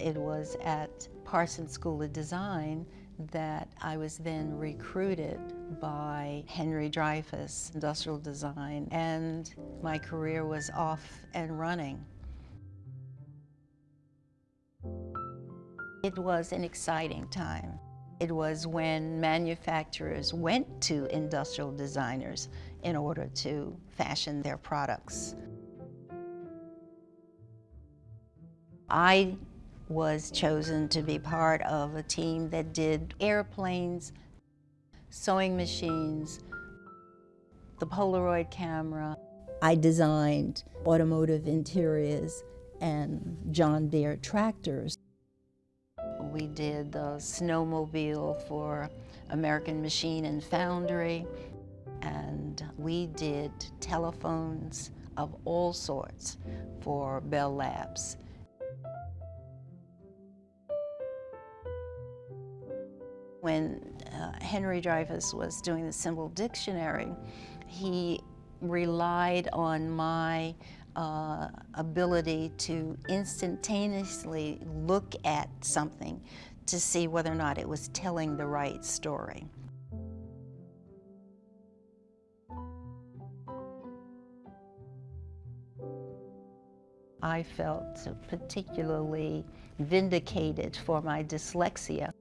It was at Parsons School of Design that I was then recruited by Henry Dreyfuss Industrial Design and my career was off and running. It was an exciting time. It was when manufacturers went to industrial designers in order to fashion their products. I was chosen to be part of a team that did airplanes, sewing machines, the Polaroid camera. I designed automotive interiors and John Deere tractors. We did the snowmobile for American Machine and Foundry, and we did telephones of all sorts for Bell Labs. When uh, Henry Dreyfuss was doing the symbol dictionary, he relied on my uh, ability to instantaneously look at something to see whether or not it was telling the right story. I felt particularly vindicated for my dyslexia.